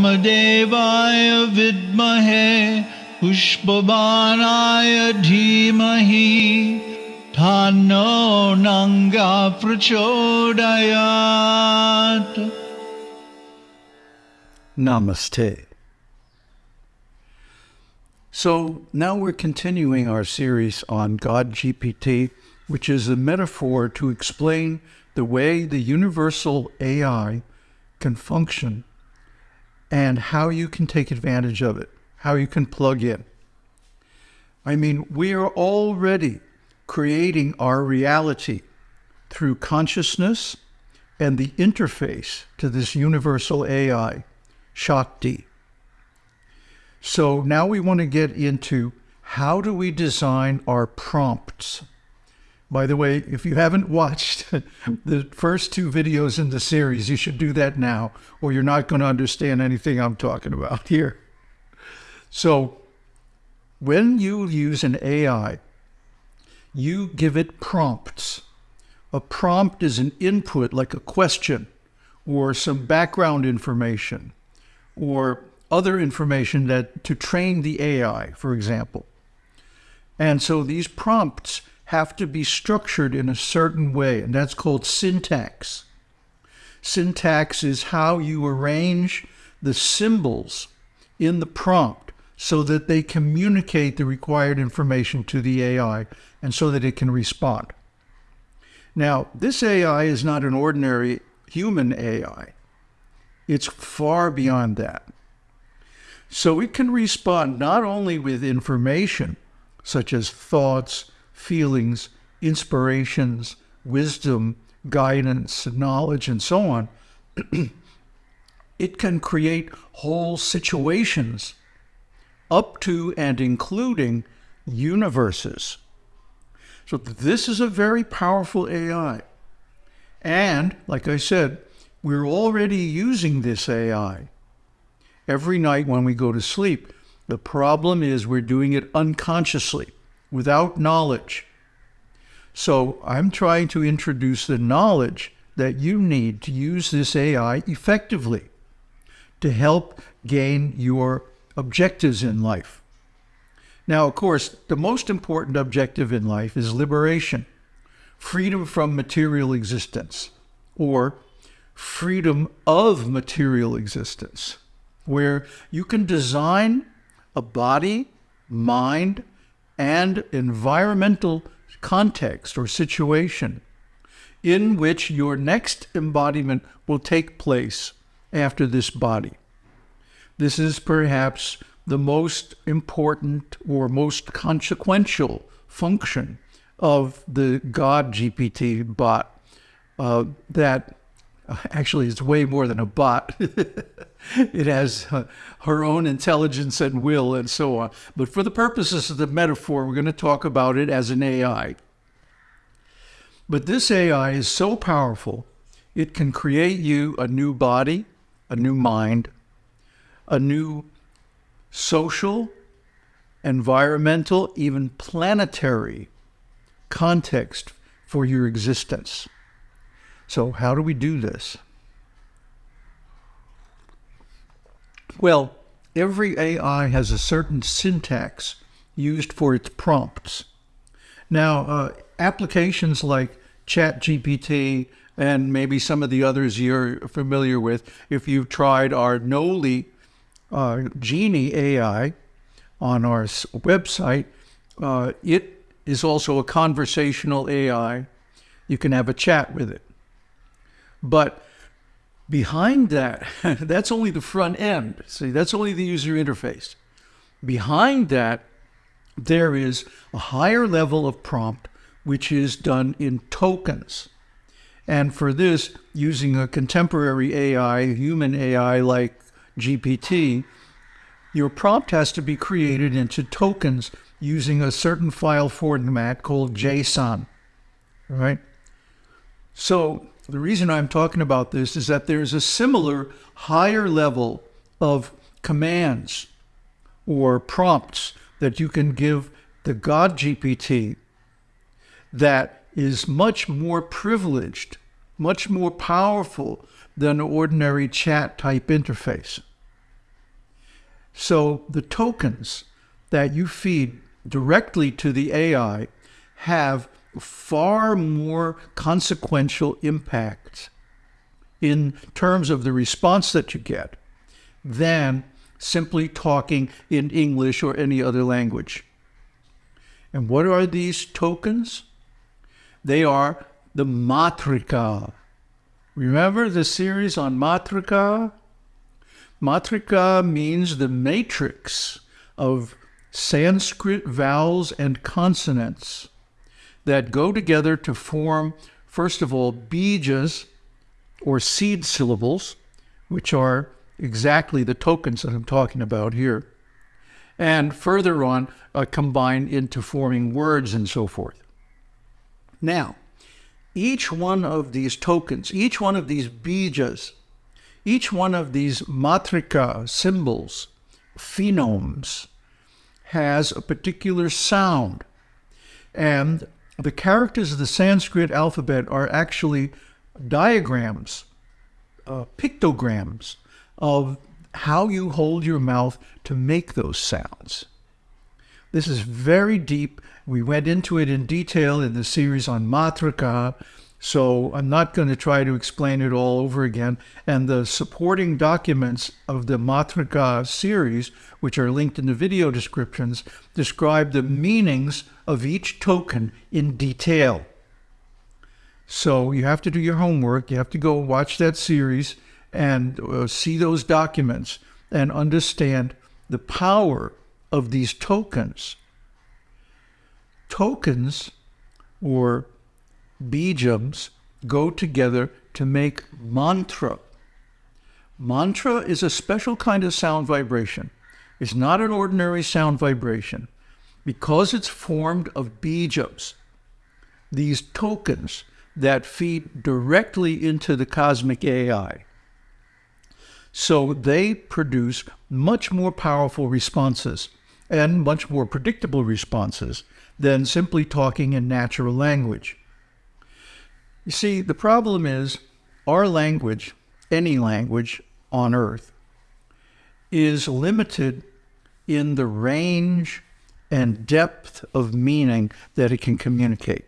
वामदेवाय विद्महे पुष्पबाणाय धीमहि तन्नो नङ्गा प्रचोदयात् Namaste. So now we're continuing our series on God GPT, which is a metaphor to explain the way the universal AI can function and how you can take advantage of it, how you can plug in. I mean, we are already creating our reality through consciousness and the interface to this universal AI, Shakti. So now we want to get into how do we design our prompts? By the way, if you haven't watched the first two videos in the series, you should do that now, or you're not going to understand anything I'm talking about here. So when you use an AI, you give it prompts. A prompt is an input like a question or some background information or other information that to train the AI, for example. And so these prompts have to be structured in a certain way, and that's called syntax. Syntax is how you arrange the symbols in the prompt so that they communicate the required information to the AI and so that it can respond. Now, this AI is not an ordinary human AI. It's far beyond that. So it can respond not only with information, such as thoughts, feelings, inspirations, wisdom, guidance, knowledge, and so on. it can create whole situations up to and including universes. So this is a very powerful AI. And, like I said, we're already using this AI every night when we go to sleep. The problem is we're doing it unconsciously, without knowledge. So I'm trying to introduce the knowledge that you need to use this AI effectively to help gain your objectives in life. Now, of course, the most important objective in life is liberation, freedom from material existence, or freedom of material existence where you can design a body, mind, and environmental context or situation in which your next embodiment will take place after this body. This is perhaps the most important or most consequential function of the God GPT bot uh, that actually is way more than a bot. it has uh, her own intelligence and will and so on. But for the purposes of the metaphor, we're going to talk about it as an AI. But this AI is so powerful, it can create you a new body, a new mind, a new social, environmental, even planetary context for your existence. So how do we do this? Well, every AI has a certain syntax used for its prompts. Now, uh, applications like ChatGPT and maybe some of the others you're familiar with, if you've tried our Noli uh, Genie AI on our website, uh, it is also a conversational AI. You can have a chat with it. But behind that, that's only the front end. See, that's only the user interface. Behind that, there is a higher level of prompt, which is done in tokens. And for this, using a contemporary AI, human AI like GPT, your prompt has to be created into tokens using a certain file format called JSON, right? So the reason I'm talking about this is that there's a similar higher level of commands or prompts that you can give the God GPT that is much more privileged, much more powerful than an ordinary chat type interface. So the tokens that you feed directly to the AI have far more consequential impact in terms of the response that you get than simply talking in English or any other language. And what are these tokens? They are the matrika. Remember the series on matrika? Matrika means the matrix of Sanskrit vowels and consonants that go together to form, first of all, bijas or seed syllables, which are exactly the tokens that I'm talking about here, and further on uh, combine into forming words and so forth. Now, each one of these tokens, each one of these bijas, each one of these matrika symbols, phonemes, has a particular sound. And the characters of the Sanskrit alphabet are actually diagrams, uh, pictograms of how you hold your mouth to make those sounds. This is very deep. We went into it in detail in the series on Matrika, so I'm not going to try to explain it all over again. And the supporting documents of the Matrika series, which are linked in the video descriptions, describe the meanings of each token in detail. So you have to do your homework. You have to go watch that series and uh, see those documents and understand the power of these tokens. Tokens or bijams go together to make mantra. Mantra is a special kind of sound vibration. It's not an ordinary sound vibration because it's formed of bijams, these tokens that feed directly into the cosmic AI. So they produce much more powerful responses and much more predictable responses than simply talking in natural language. You see, the problem is our language, any language on earth, is limited in the range and depth of meaning that it can communicate.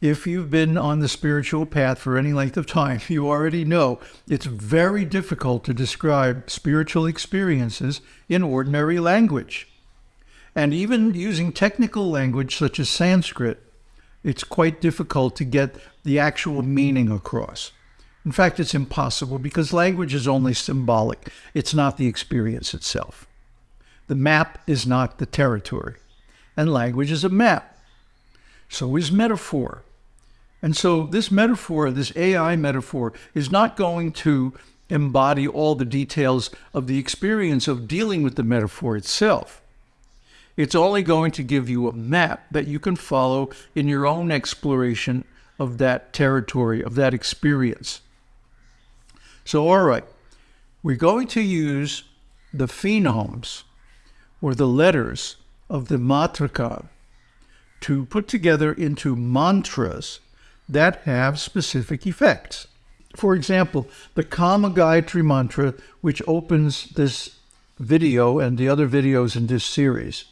If you've been on the spiritual path for any length of time, you already know it's very difficult to describe spiritual experiences in ordinary language. And even using technical language such as Sanskrit it's quite difficult to get the actual meaning across. In fact, it's impossible because language is only symbolic. It's not the experience itself. The map is not the territory, and language is a map. So is metaphor. And so this metaphor, this AI metaphor, is not going to embody all the details of the experience of dealing with the metaphor itself. It's only going to give you a map that you can follow in your own exploration of that territory, of that experience. So, all right, we're going to use the phonemes or the letters of the matrika to put together into mantras that have specific effects. For example, the Kama Gayatri mantra, which opens this video and the other videos in this series,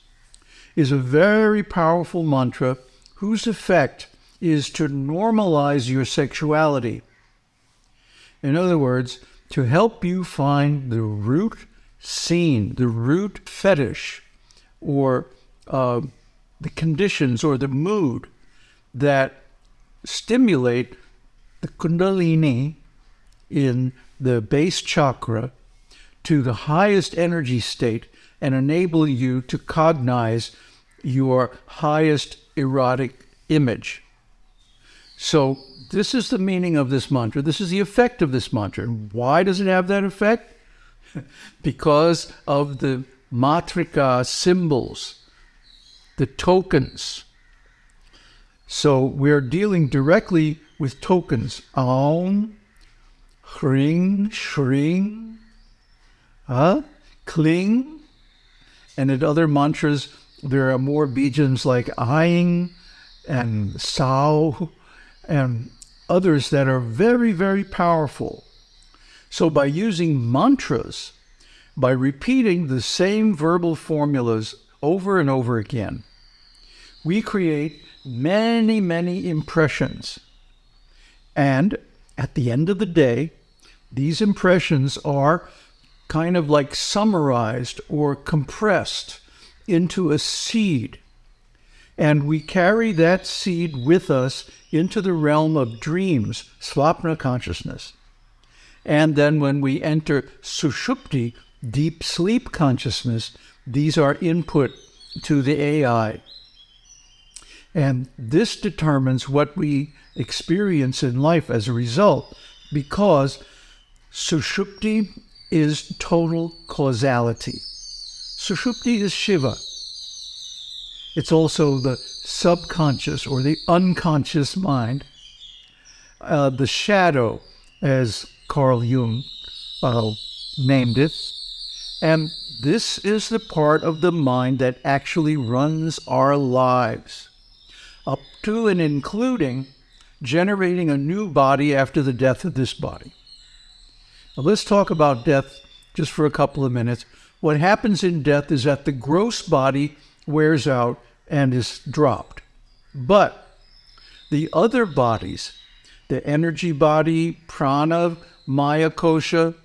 is a very powerful mantra whose effect is to normalize your sexuality. In other words, to help you find the root scene, the root fetish, or uh, the conditions or the mood that stimulate the Kundalini in the base chakra to the highest energy state and enable you to cognize your highest erotic image. So, this is the meaning of this mantra. This is the effect of this mantra. Why does it have that effect? because of the matrika symbols, the tokens. So, we're dealing directly with tokens. Aum, Hring, Shring, huh? Cling, and in other mantras, there are more bijams like Aing and Sao and others that are very, very powerful. So by using mantras, by repeating the same verbal formulas over and over again, we create many, many impressions. And at the end of the day, these impressions are kind of like summarized or compressed into a seed. And we carry that seed with us into the realm of dreams, swapna consciousness. And then when we enter sushupti, deep sleep consciousness, these are input to the AI. And this determines what we experience in life as a result, because sushupti is total causality. Sushupti is Shiva. It's also the subconscious or the unconscious mind, uh, the shadow, as Carl Jung uh, named it. And this is the part of the mind that actually runs our lives, up to and including generating a new body after the death of this body. Now, let's talk about death just for a couple of minutes. What happens in death is that the gross body wears out and is dropped. But the other bodies, the energy body, prana, Maya Kosha,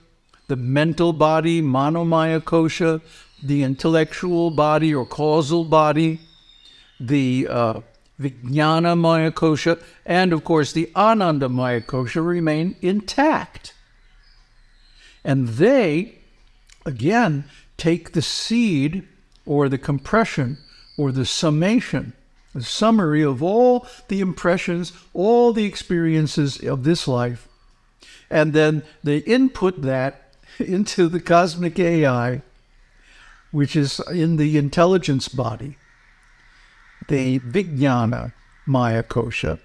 the mental body, Manomaya Kosha, the intellectual body or causal body, the uh, Vijnana Maya Kosha, and of course the Ananda Maya Kosha remain intact. And they, again, take the seed or the compression or the summation, the summary of all the impressions, all the experiences of this life, and then they input that into the cosmic AI, which is in the intelligence body, the Vijnana Maya Kosha,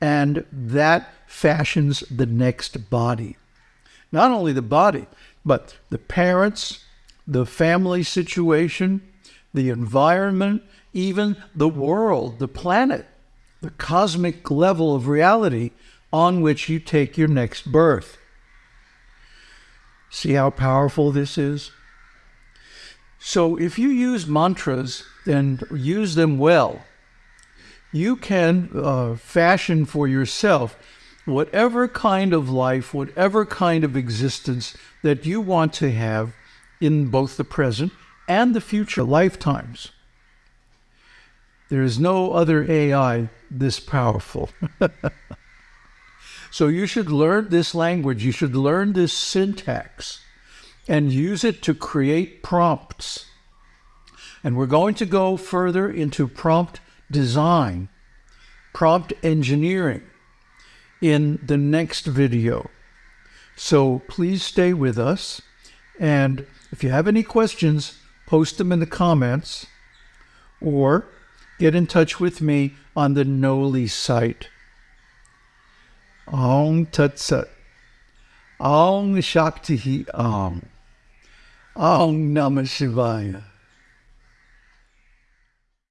and that fashions the next body. Not only the body, but the parents, the family situation, the environment, even the world, the planet, the cosmic level of reality on which you take your next birth. See how powerful this is? So, if you use mantras and use them well, you can uh, fashion for yourself whatever kind of life, whatever kind of existence that you want to have in both the present and the future lifetimes. There is no other AI this powerful. so you should learn this language, you should learn this syntax and use it to create prompts. And we're going to go further into prompt design, prompt engineering in the next video. So please stay with us. And if you have any questions, post them in the comments or get in touch with me on the Noli site. Om Tat Sat. Om Shakti Om. Om Namah Shivaya.